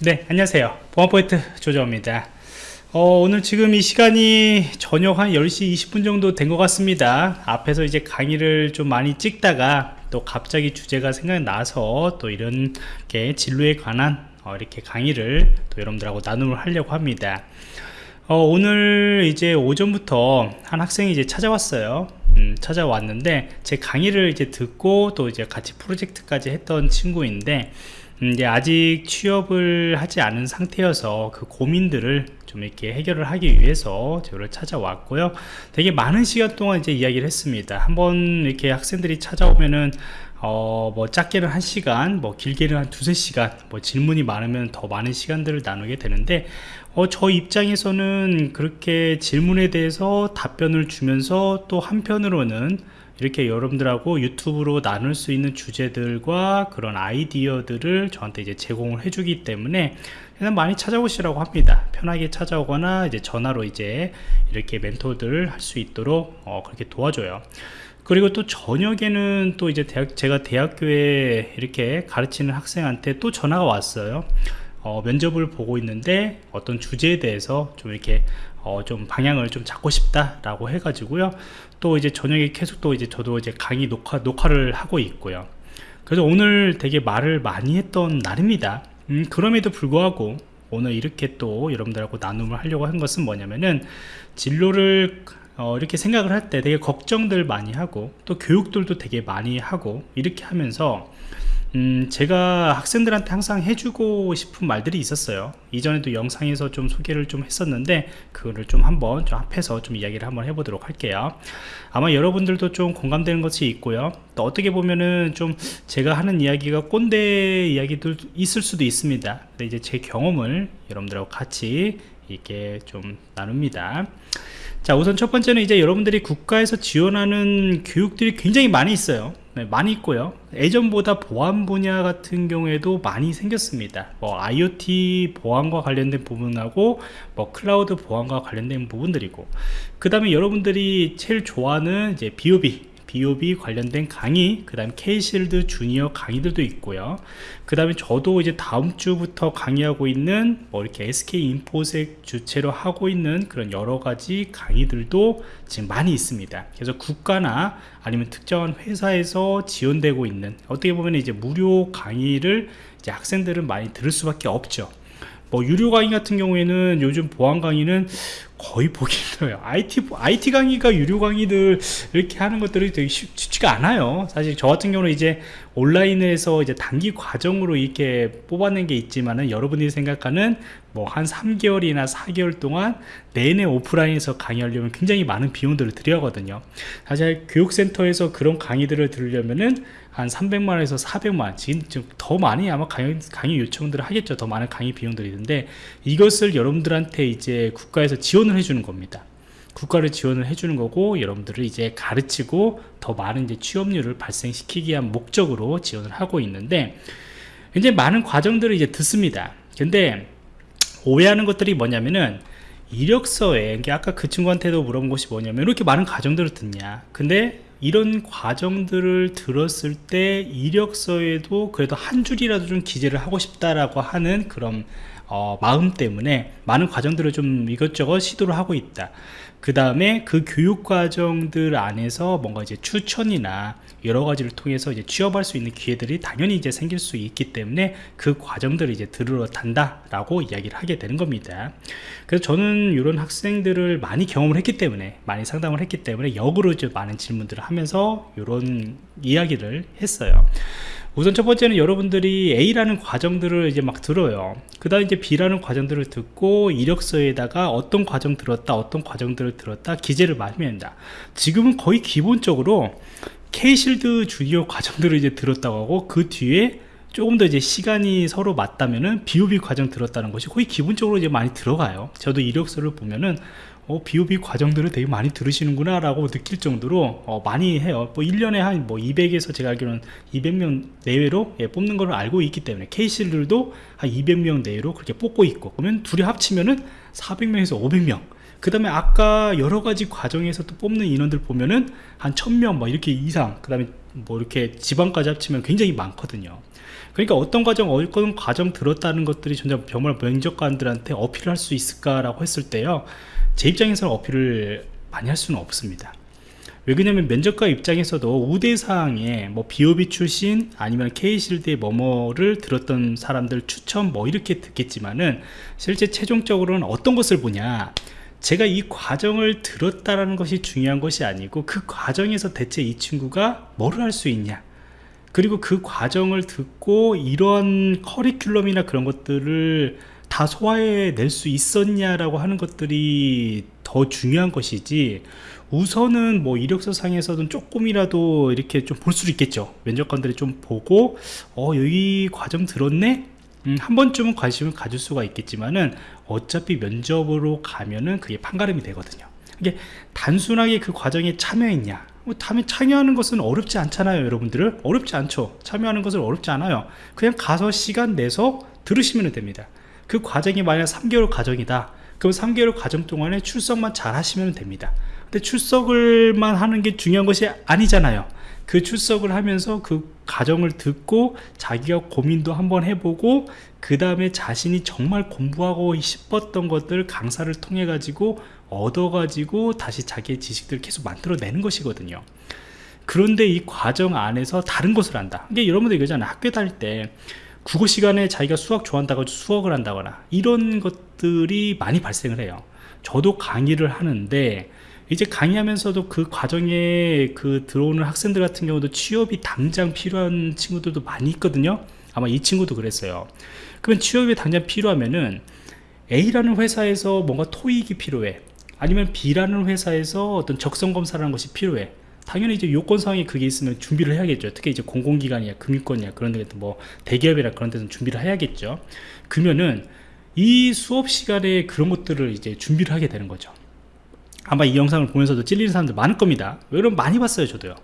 네 안녕하세요. 보안포인트 조정입니다. 어, 오늘 지금 이 시간이 저녁 한 10시 20분 정도 된 것 같습니다. 앞에서 이제 강의를 좀 많이 찍다가 또 갑자기 주제가 생각나서 또 이런 게 진로에 관한 어, 이렇게 강의를 또 여러분들하고 나눔을 하려고 합니다. 어, 오늘 이제 오전부터 한 학생이 이제 찾아왔어요. 음, 찾아왔는데 제 강의를 이제 듣고 또 이제 같이 프로젝트까지 했던 친구인데 음, 이제 아직 취업을 하지 않은 상태여서 그 고민들을 좀 이렇게 해결을 하기 위해서 저를 찾아왔고요. 되게 많은 시간 동안 이제 이야기를 했습니다. 한번 이렇게 학생들이 찾아오면은 어, 뭐 작게는 한 시간 뭐 길게는 한 두세 시간 뭐 질문이 많으면 더 많은 시간들을 나누게 되는데 어, 저 입장에서는 그렇게 질문에 대해서 답변을 주면서 또 한편으로는 이렇게 여러분들하고 유튜브로 나눌 수 있는 주제들과 그런 아이디어들을 저한테 이제 제공을 해주기 때문에 그냥 많이 찾아오시라고 합니다. 편하게 찾아오거나 이제 전화로 이제 이렇게 멘토들 할 수 있도록 어, 그렇게 도와줘요. 그리고 또 저녁에는 또 이제 대학, 제가 대학교에 이렇게 가르치는 학생한테 또 전화가 왔어요. 어, 면접을 보고 있는데 어떤 주제에 대해서 좀 이렇게 어, 좀 방향을 좀 잡고 싶다라고 해가지고요. 또 이제 저녁에 계속 또 이제 저도 이제 강의 녹화, 녹화를 하고 있고요. 그래서 오늘 되게 말을 많이 했던 날입니다. 음, 그럼에도 불구하고 오늘 이렇게 또 여러분들하고 나눔을 하려고 한 것은 뭐냐면은 진로를 어, 이렇게 생각을 할 때 되게 걱정들 많이 하고 또 교육들도 되게 많이 하고 이렇게 하면서 음, 제가 학생들한테 항상 해주고 싶은 말들이 있었어요. 이전에도 영상에서 좀 소개를 좀 했었는데 그거를 좀 한번 좀 앞에서 좀 이야기를 한번 해보도록 할게요. 아마 여러분들도 좀 공감되는 것이 있고요. 또 어떻게 보면은 좀 제가 하는 이야기가 꼰대 이야기도 있을 수도 있습니다. 근데 이제 제 경험을 여러분들하고 같이 이렇게 좀 나눕니다. 자 우선 첫 번째는 이제 여러분들이 국가에서 지원하는 교육들이 굉장히 많이 있어요 네, 많이 있고요. 예전보다 보안 분야 같은 경우에도 많이 생겼습니다. 뭐 IoT 보안과 관련된 부분하고 뭐 클라우드 보안과 관련된 부분들이고. 그 다음에 여러분들이 제일 좋아하는 이제 BOB BOB 관련된 강의 그 다음 K실드 주니어 강의들도 있고요. 그 다음에 저도 이제 다음 주부터 강의하고 있는 뭐 이렇게 SK 인포색 주체로 하고 있는 그런 여러 가지 강의들도 지금 많이 있습니다. 그래서 국가나 아니면 특정한 회사에서 지원되고 있는 어떻게 보면 이제 무료 강의를 이제 학생들은 많이 들을 수밖에 없죠 뭐 유료 강의 같은 경우에는 요즘 보안 강의는 거의 보기 힘들어요. IT, IT 강의가 유료 강의들 이렇게 하는 것들이 되게 쉽, 지가 않아요. 사실 저 같은 경우는 이제 온라인에서 이제 단기 과정으로 이렇게 뽑아낸 게 있지만은 여러분들이 생각하는 뭐 한 3개월이나 4개월 동안 내내 오프라인에서 강의하려면 굉장히 많은 비용들을 들여야 하거든요. 사실 교육센터에서 그런 강의들을 들으려면은 한 300만원에서 400만원 지금 더 많이 아마 강의, 강의 요청들을 하겠죠. 더 많은 강의 비용들이 있는데 이것을 여러분들한테 이제 국가에서 지원을 해주는 겁니다. 국가를 지원을 해주는 거고 여러분들을 이제 가르치고 더 많은 이제 취업률을 발생시키기 위한 목적으로 지원을 하고 있는데 이제 많은 과정들을 이제 듣습니다. 근데 오해하는 것들이 뭐냐면은 이력서에 아까 그 친구한테도 물어본 것이 뭐냐면 이렇게 많은 과정들을 듣냐. 근데 이런 과정들을 들었을 때 이력서에도 그래도 한 줄이라도 좀 기재를 하고 싶다라고 하는 그런 어, 마음 때문에 많은 과정들을 좀 이것저것 시도를 하고 있다. 그 다음에 그 교육 과정들 안에서 뭔가 이제 추천이나 여러 가지를 통해서 이제 취업할 수 있는 기회들이 당연히 이제 생길 수 있기 때문에 그 과정들을 이제 들으러 단다라고 이야기를 하게 되는 겁니다. 그래서 저는 이런 학생들을 많이 경험을 했기 때문에 많이 상담을 했기 때문에 역으로 이제 많은 질문들을 하면서 이런 이야기를 했어요. 우선 첫 번째는 여러분들이 A라는 과정들을 이제 막 들어요 그 다음 이제 B라는 과정들을 듣고 이력서에다가 어떤 과정 들었다 어떤 과정들을 들었다 기재를 많이 합니다 지금은 거의 기본적으로 K실드 주니어 과정들을 이제 들었다고 하고 그 뒤에 조금 더 이제 시간이 서로 맞다면은 BOB 과정 들었다는 것이 거의 기본적으로 이제 많이 들어가요. 저도 이력서를 보면은 어, BOB 과정들을 되게 많이 들으시는구나 라고 느낄 정도로 어, 많이 해요. 뭐 1년에 한 뭐 200에서 제가 알기로는 200명 내외로 예, 뽑는 걸 알고 있기 때문에 케이실들도 한 200명 내외로 그렇게 뽑고 있고 그러면 둘이 합치면은 400명에서 500명 그 다음에 아까 여러 가지 과정에서 또 뽑는 인원들 보면은 한 1000명 뭐 이렇게 이상 그 다음에 뭐 이렇게 지방까지 합치면 굉장히 많거든요. 그러니까 어떤 과정 어떤 과정 들었다는 것들이 정말 면접관들한테 어필을 할 수 있을까라고 했을 때요 제 입장에서는 어필을 많이 할 수는 없습니다. 왜 그러냐면 면접관 입장에서도 우대사항에 뭐 비오비 출신 아니면 K실드의 뭐뭐를 들었던 사람들 추천 뭐 이렇게 듣겠지만은 실제 최종적으로는 어떤 것을 보냐 제가 이 과정을 들었다라는 것이 중요한 것이 아니고 그 과정에서 대체 이 친구가 뭐를 할 수 있냐. 그리고 그 과정을 듣고 이런 커리큘럼이나 그런 것들을 다 소화해 낼 수 있었냐라고 하는 것들이 더 중요한 것이지 우선은 뭐 이력서 상에서는 조금이라도 이렇게 좀 볼 수 있겠죠. 면접관들이 좀 보고 어 여기 과정 들었네 음, 한 번쯤은 관심을 가질 수가 있겠지만은 어차피 면접으로 가면은 그게 판가름이 되거든요. 이게 단순하게 그 과정에 참여했냐? 뭐 참여하는 것은 어렵지 않잖아요 여러분들을. 어렵지 않죠. 참여하는 것은 어렵지 않아요. 그냥 가서 시간 내서 들으시면 됩니다. 그 과정이 만약 3개월 과정이다. 그럼 3개월 과정 동안에 출석만 잘 하시면 됩니다. 근데 출석을만 하는 게 중요한 것이 아니잖아요 그 출석을 하면서 그 과정을 듣고 자기가 고민도 한번 해보고 그 다음에 자신이 정말 공부하고 싶었던 것들 강사를 통해 가지고 얻어 가지고 다시 자기의 지식들을 계속 만들어내는 것이거든요. 그런데 이 과정 안에서 다른 것을 한다. 이게 여러분들 이거잖아요. 학교 다닐 때 국어 시간에 자기가 수학 좋아한다고 수학을 한다거나 이런 것들이 많이 발생을 해요. 저도 강의를 하는데 이제 강의하면서도 그 과정에 그 들어오는 학생들 같은 경우도 취업이 당장 필요한 친구들도 많이 있거든요. 아마 이 친구도 그랬어요. 그러면 취업이 당장 필요하면은 A라는 회사에서 뭔가 토익이 필요해. 아니면 B라는 회사에서 어떤 적성검사라는 것이 필요해. 당연히 이제 요건사항이 그게 있으면 준비를 해야겠죠. 특히 이제 공공기관이야 금융권이야 그런 데뭐 대기업이나 그런 데는 준비를 해야겠죠. 그러면은 이 수업 시간에 그런 것들을 이제 준비를 하게 되는 거죠 아마 이 영상을 보면서도 찔리는 사람들 많을 겁니다. 여러분 많이 봤어요 저도요.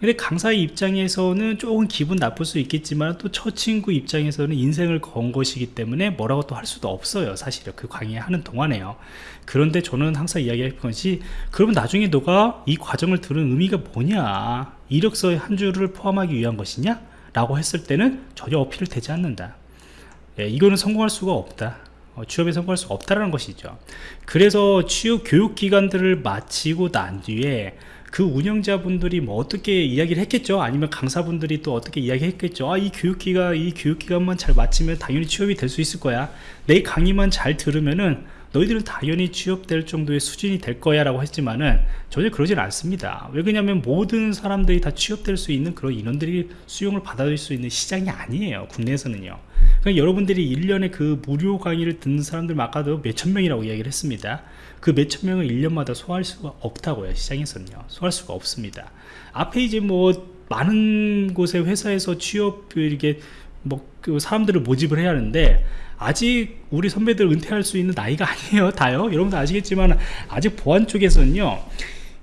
근데 강사의 입장에서는 조금 기분 나쁠 수 있겠지만 또 저 친구 입장에서는 인생을 건 것이기 때문에 뭐라고 또 할 수도 없어요 사실은. 그 강의하는 동안에요. 그런데 저는 항상 이야기할 것이 그러면 나중에 너가 이 과정을 들은 의미가 뭐냐? 이력서의 한 줄을 포함하기 위한 것이냐? 라고 했을 때는 전혀 어필을 되지 않는다. 예, 이거는 성공할 수가 없다. 어, 취업에 성공할 수 없다는 것이죠. 그래서 취업 교육기관들을 마치고 난 뒤에 그 운영자분들이 뭐 어떻게 이야기를 했겠죠? 아니면 강사분들이 또 어떻게 이야기했겠죠? 아 이 교육기가 이 교육기간만 잘 마치면 당연히 취업이 될 수 있을 거야. 내 강의만 잘 들으면은 너희들은 당연히 취업될 정도의 수준이 될 거야 라고 했지만은 전혀 그러진 않습니다. 왜 그러냐면 모든 사람들이 다 취업될 수 있는 그런 인원들이 수용을 받아들일 수 있는 시장이 아니에요 국내에서는요 그러니까 여러분들이 1년에 그 무료 강의를 듣는 사람들 아까도 몇천 명이라고 이야기를 했습니다. 그 몇천 명을 1년마다 소화할 수가 없다고요 시장에서는요. 소화할 수가 없습니다. 앞에 이제 뭐 많은 곳의 회사에서 취업 이렇게 뭐그 사람들을 모집을 해야 하는데 아직 우리 선배들 은퇴할 수 있는 나이가 아니에요 다요. 여러분들 아시겠지만 아직 보안 쪽에서는요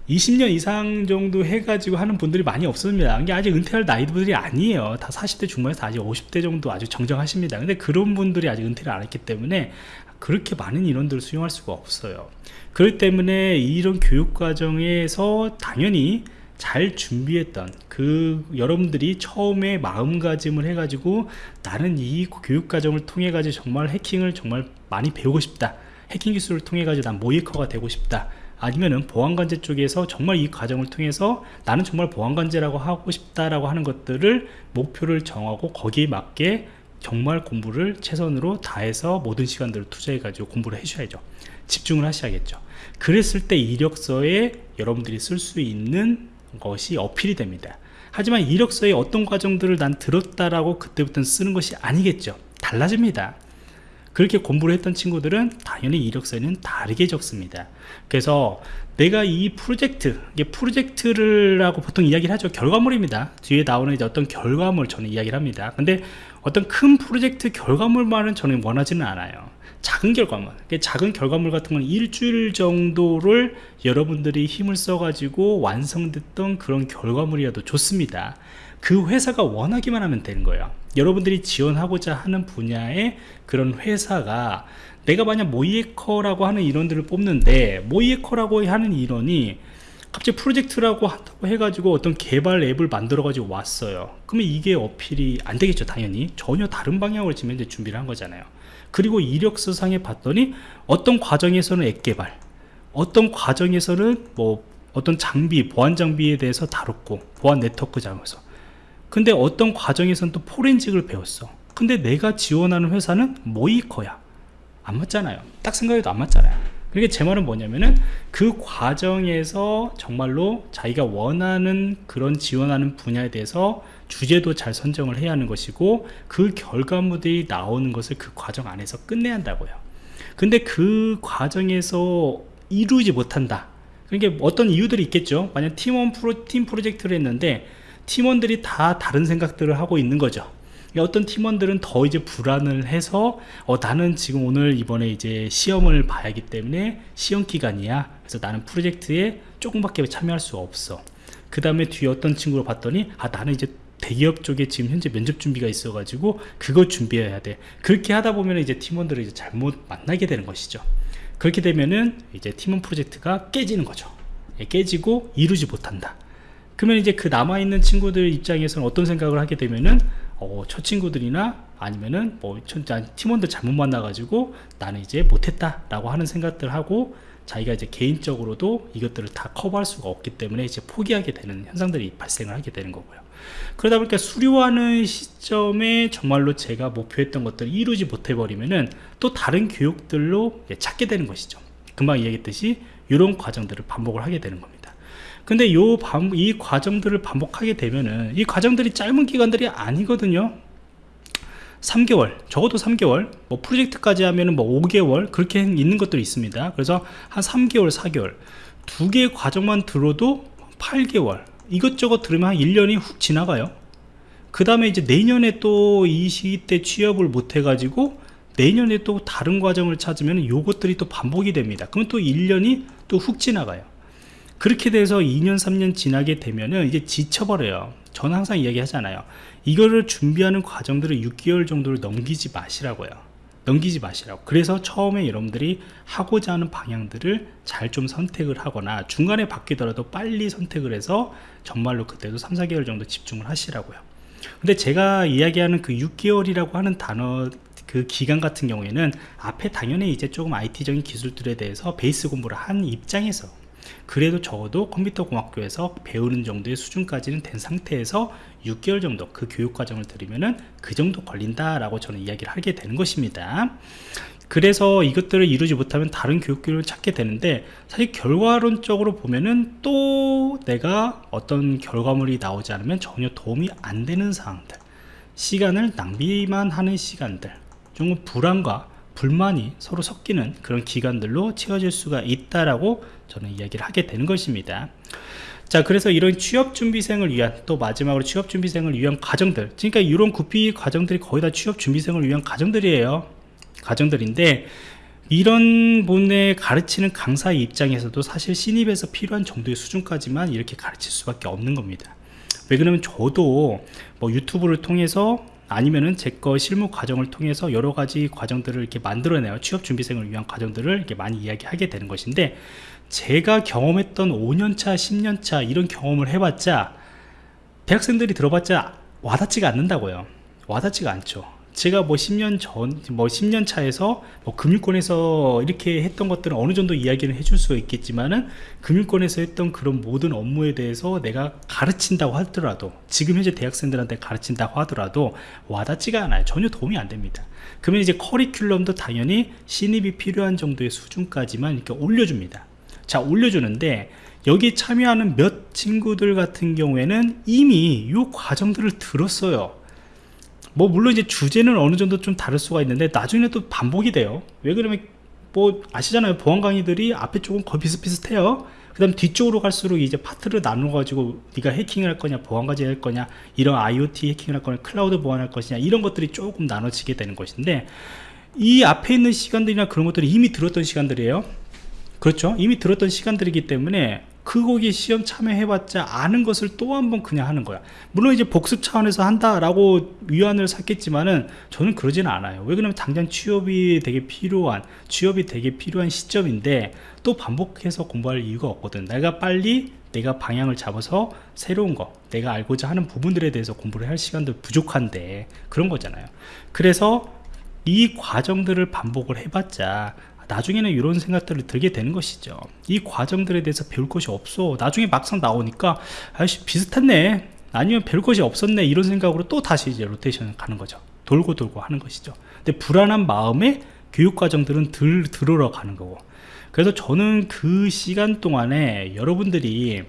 20년 이상 정도 해가지고 하는 분들이 많이 없습니다. 이게 아직 은퇴할 나이들이 아니에요. 다 40대 중반에서 아직 50대 정도 아주 정정하십니다. 근데 그런 분들이 아직 은퇴를 안 했기 때문에 그렇게 많은 인원들을 수용할 수가 없어요. 그렇기 때문에 이런 교육 과정에서 당연히 잘 준비했던 그 여러분들이 처음에 마음가짐을 해가지고 나는 이 교육과정을 통해 가지고 정말 해킹을 정말 많이 배우고 싶다. 해킹 기술을 통해 가지고 난 모이커가 되고 싶다 아니면은 보안관제 쪽에서 정말 이 과정을 통해서 나는 정말 보안관제라고 하고 싶다라고 하는 것들을 목표를 정하고 거기에 맞게 정말 공부를 최선으로 다해서 모든 시간들을 투자해 가지고 공부를 해주셔야죠. 집중을 하셔야겠죠. 그랬을 때 이력서에 여러분들이 쓸 수 있는 것이 어필이 됩니다. 하지만 이력서에 어떤 과정들을 난 들었다라고 그때부터는 쓰는 것이 아니겠죠. 달라집니다 그렇게 공부를 했던 친구들은 당연히 이력서에는 다르게 적습니다. 그래서 내가 이 프로젝트 이게 프로젝트를 하고 보통 이야기를 하죠. 결과물입니다. 뒤에 나오는 이제 어떤 결과물 저는 이야기를 합니다. 근데 어떤 큰 프로젝트 결과물만은 저는 원하지는 않아요. 작은 결과물. 작은 결과물 같은 건 일주일 정도를 여러분들이 힘을 써 가지고 완성됐던 그런 결과물이라도 좋습니다. 그 회사가 원하기만 하면 되는 거예요 여러분들이 지원하고자 하는 분야의 그런 회사가 내가 만약 모이에커라고 하는 인원들을 뽑는데 모이에커라고 하는 인원이 갑자기 프로젝트라고 한다고 해가지고 어떤 개발 앱을 만들어 가지고 왔어요. 그러면 이게 어필이 안 되겠죠 당연히. 전혀 다른 방향으로 지금 현재 준비를 한 거잖아요. 그리고 이력서상에 봤더니 어떤 과정에서는 앱 개발 어떤 과정에서는 뭐 어떤 장비 보안 장비에 대해서 다뤘고 보안 네트워크 장에서 근데 어떤 과정에서는 또 포렌직을 배웠어. 근데 내가 지원하는 회사는 모이커야. 안 맞잖아요. 딱 생각해도 안 맞잖아요. 그러니까 제 말은 뭐냐면은 그 과정에서 정말로 자기가 원하는 그런 지원하는 분야에 대해서 주제도 잘 선정을 해야 하는 것이고 그 결과물들이 나오는 것을 그 과정 안에서 끝내야 한다고요. 근데 그 과정에서 이루지 못한다. 그러니까 어떤 이유들이 있겠죠. 만약 팀원 프로, 팀 프로젝트를 했는데 팀원들이 다 다른 생각들을 하고 있는 거죠. 어떤 팀원들은 더 이제 불안을 해서 어, 나는 지금 오늘 이번에 이제 시험을 봐야 하기 때문에 시험 기간이야. 그래서 나는 프로젝트에 조금밖에 참여할 수 없어. 그 다음에 뒤에 어떤 친구를 봤더니 아 나는 이제 대기업 쪽에 지금 현재 면접 준비가 있어 가지고 그거 준비해야 돼. 그렇게 하다 보면 이제 팀원들을 이제 잘못 만나게 되는 것이죠. 그렇게 되면은 이제 팀원 프로젝트가 깨지는 거죠. 예, 깨지고 이루지 못한다 그러면 이제 그 남아있는 친구들 입장에서는 어떤 생각을 하게 되면은 어, 저 친구들이나 아니면은 뭐 팀원들 잘못 만나가지고 나는 이제 못했다 라고 하는 생각들 하고 자기가 이제 개인적으로도 이것들을 다 커버할 수가 없기 때문에 이제 포기하게 되는 현상들이 발생을 하게 되는 거고요. 그러다 보니까 수료하는 시점에 정말로 제가 목표했던 것들을 이루지 못해 버리면은 또 다른 교육들로 찾게 되는 것이죠. 금방 얘기했듯이 이런 과정들을 반복을 하게 되는 겁니다 근데 요 반, 이 과정들을 반복하게 되면은 이 과정들이 짧은 기간들이 아니거든요. 3개월 적어도 3개월 뭐 프로젝트까지 하면은 뭐 5개월 그렇게 있는 것들이 있습니다. 그래서 한 3개월 4개월 두 개의 과정만 들어도 8개월 이것저것 들으면 한 1년이 훅 지나가요. 그 다음에 이제 내년에 또 이 시기 때 취업을 못 해가지고 내년에 또 다른 과정을 찾으면 요것들이 또 반복이 됩니다. 그러면 또 1년이 또 훅 지나가요 그렇게 돼서 2년 3년 지나게 되면은 이제 지쳐버려요. 저는 항상 이야기 하잖아요. 이거를 준비하는 과정들을 6개월 정도를 넘기지 마시라고요. 넘기지 마시라고. 그래서 처음에 여러분들이 하고자 하는 방향들을 잘 좀 선택을 하거나 중간에 바뀌더라도 빨리 선택을 해서 정말로 그때도 3, 4개월 정도 집중을 하시라고요. 근데 제가 이야기하는 그 6개월이라고 하는 단어 그 기간 같은 경우에는 앞에 당연히 이제 조금 IT적인 기술들에 대해서 베이스 공부를 한 입장에서 그래도 적어도 컴퓨터 공학교에서 배우는 정도의 수준까지는 된 상태에서 6개월 정도 그 교육 과정을 들으면은 그 정도 걸린다 라고 저는 이야기를 하게 되는 것입니다. 그래서 이것들을 이루지 못하면 다른 교육기를 찾게 되는데 사실 결과론적으로 보면은 또 내가 어떤 결과물이 나오지 않으면 전혀 도움이 안 되는 상황들 시간을 낭비만 하는 시간들 좀 불안과 불만이 서로 섞이는 그런 기간들로 채워질 수가 있다라고 저는 이야기를 하게 되는 것입니다. 자 그래서 이런 취업준비생을 위한 또 마지막으로 취업준비생을 위한 과정들. 그러니까 이런 구피 과정들이 거의 다 취업준비생을 위한 과정들이에요. 과정들인데 이런 분의 가르치는 강사 입장에서도 사실 신입에서 필요한 정도의 수준까지만 이렇게 가르칠 수밖에 없는 겁니다. 왜 그러면 저도 뭐 유튜브를 통해서 아니면은 제 거 실무 과정을 통해서 여러 가지 과정들을 이렇게 만들어내요 취업 준비생을 위한 과정들을 이렇게 많이 이야기하게 되는 것인데 제가 경험했던 5년차 10년차 이런 경험을 해봤자 대학생들이 들어봤자 와닿지가 않는다고요. 와닿지가 않죠 제가 뭐 10년 전, 뭐 10년 차에서 뭐 금융권에서 이렇게 했던 것들은 어느 정도 이야기를 해줄 수가 있겠지만은 금융권에서 했던 그런 모든 업무에 대해서 내가 가르친다고 하더라도 지금 현재 대학생들한테 가르친다고 하더라도 와닿지가 않아요. 전혀 도움이 안 됩니다. 그러면 이제 커리큘럼도 당연히 신입이 필요한 정도의 수준까지만 이렇게 올려줍니다. 자, 올려주는데 여기 참여하는 몇 친구들 같은 경우에는 이미 이 과정들을 들었어요. 뭐 물론 이제 주제는 어느 정도 좀 다를 수가 있는데 나중에 또 반복이 돼요. 왜 그러면 뭐 아시잖아요. 보안 강의들이 앞에 쪽은 거의 비슷비슷해요. 그 다음 뒤쪽으로 갈수록 이제 파트를 나눠 가지고 네가 해킹을 할 거냐 보안 과제 할 거냐 이런 IoT 해킹을 할 거냐 클라우드 보안할 것이냐 이런 것들이 조금 나눠지게 되는 것인데 이 앞에 있는 시간들이나 그런 것들이 이미 들었던 시간들이에요. 그렇죠? 이미 들었던 시간들이기 때문에 그 거기 시험 참여해봤자 아는 것을 또 한 번 그냥 하는 거야. 물론 이제 복습 차원에서 한다라고 위안을 삼겠지만은 저는 그러지는 않아요. 왜 그러냐면 당장 취업이 되게 필요한 취업이 되게 필요한 시점인데 또 반복해서 공부할 이유가 없거든. 내가 빨리 내가 방향을 잡아서 새로운 거 내가 알고자 하는 부분들에 대해서 공부를 할 시간도 부족한데 그런 거잖아요. 그래서 이 과정들을 반복을 해봤자 나중에는 이런 생각들을 들게 되는 것이죠. 이 과정들에 대해서 배울 것이 없어. 나중에 막상 나오니까 아이씨 비슷했네. 아니면 배울 것이 없었네. 이런 생각으로 또 다시 이제 로테이션을 가는 거죠. 돌고 돌고 하는 것이죠. 근데 불안한 마음에 교육 과정들은 들, 들어러 가는 거고. 그래서 저는 그 시간 동안에 여러분들이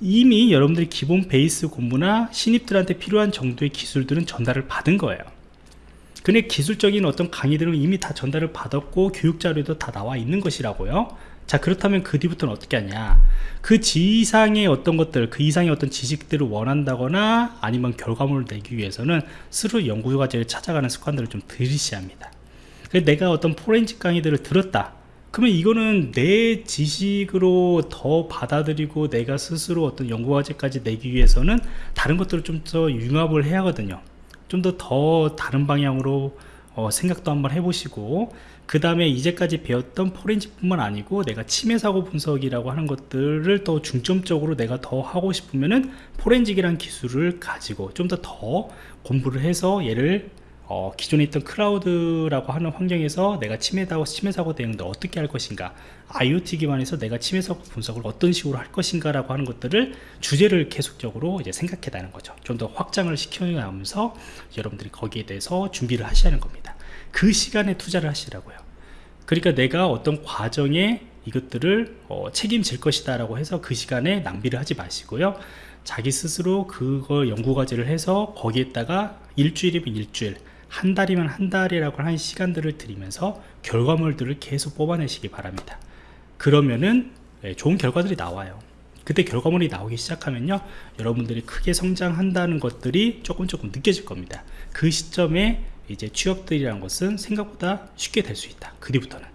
이미 여러분들이 기본 베이스 공부나 신입들한테 필요한 정도의 기술들은 전달을 받은 거예요 근데 기술적인 어떤 강의들은 이미 다 전달을 받았고 교육 자료도 다 나와 있는 것이라고요. 자 그렇다면 그 뒤부터는 어떻게 하냐? 그 지상의 어떤 것들 그 이상의 어떤 지식들을 원한다거나 아니면 결과물을 내기 위해서는 스스로 연구 과제를 찾아가는 습관들을 좀 들이셔야 합니다. 그래서 내가 어떤 포렌식 강의들을 들었다. 그러면 이거는 내 지식으로 더 받아들이고 내가 스스로 어떤 연구 과제까지 내기 위해서는 다른 것들을 좀 더 융합을 해야 하거든요 좀 더 더 다른 방향으로 어, 생각도 한번 해보시고 그 다음에 이제까지 배웠던 포렌식뿐만 아니고 내가 침해 사고 분석이라고 하는 것들을 더 중점적으로 내가 더 하고 싶으면은 포렌식이라는 기술을 가지고 좀 더더 공부를 해서 얘를 어, 기존에 있던 클라우드라고 하는 환경에서 내가 침해 사고, 침해 대응도 어떻게 할 것인가 IoT 기반에서 내가 침해 사고 분석을 어떤 식으로 할 것인가 라고 하는 것들을 주제를 계속적으로 이제 생각해 나는 거죠. 좀 더 확장을 시켜가면서 여러분들이 거기에 대해서 준비를 하는 겁니다. 그 시간에 투자를 하시라고요. 그러니까 내가 어떤 과정에 이것들을 어, 책임질 것이다 라고 해서 그 시간에 낭비를 하지 마시고요. 자기 스스로 그걸 연구 과제를 해서 거기에다가 일주일이면 일주일 한 달이면 한 달이라고 하는 시간들을 들이면서 결과물들을 계속 뽑아내시기 바랍니다. 그러면은 예, 좋은 결과들이 나와요. 그때 결과물이 나오기 시작하면요 여러분들이 크게 성장한다는 것들이 조금 조금 느껴질 겁니다. 그 시점에 이제 취업들이라는 것은 생각보다 쉽게 될 수 있다. 그 뒤부터는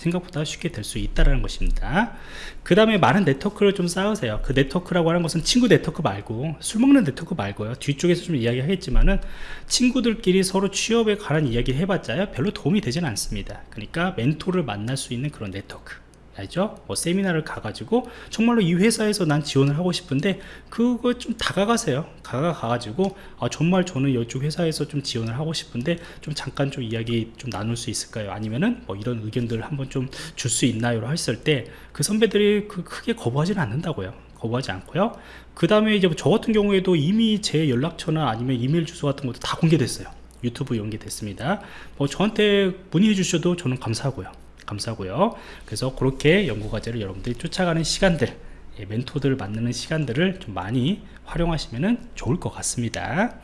생각보다 쉽게 될 수 있다는 것입니다. 그 다음에 많은 네트워크를 좀 쌓으세요. 그 네트워크라고 하는 것은 친구 네트워크 말고 술 먹는 네트워크 말고요. 뒤쪽에서 좀 이야기 하겠지만은 친구들끼리 서로 취업에 관한 이야기 해봤자요 별로 도움이 되지는 않습니다. 그러니까 멘토를 만날 수 있는 그런 네트워크 알죠? 뭐 세미나를 가가지고 정말로 이 회사에서 난 지원을 하고 싶은데 그거 좀 다가가세요 다가가가지고 아 정말 저는 이쪽 회사에서 좀 지원을 하고 싶은데 좀 잠깐 좀 이야기 좀 나눌 수 있을까요? 아니면은 뭐 이런 의견들 한번 좀 줄 수 있나요? 했을 때 그 선배들이 그 크게 거부하지는 않는다고요 거부하지 않고요 그 다음에 이제 저 같은 경우에도 이미 제 연락처나 아니면 이메일 주소 같은 것도 다 공개됐어요 유튜브 연계됐습니다 뭐 저한테 문의해 주셔도 저는 감사하고요 감사하고요. 그래서 그렇게 연구과제를 여러분들이 쫓아가는 시간들 예, 멘토들 만나는 시간들을 좀 많이 활용하시면 좋을 것 같습니다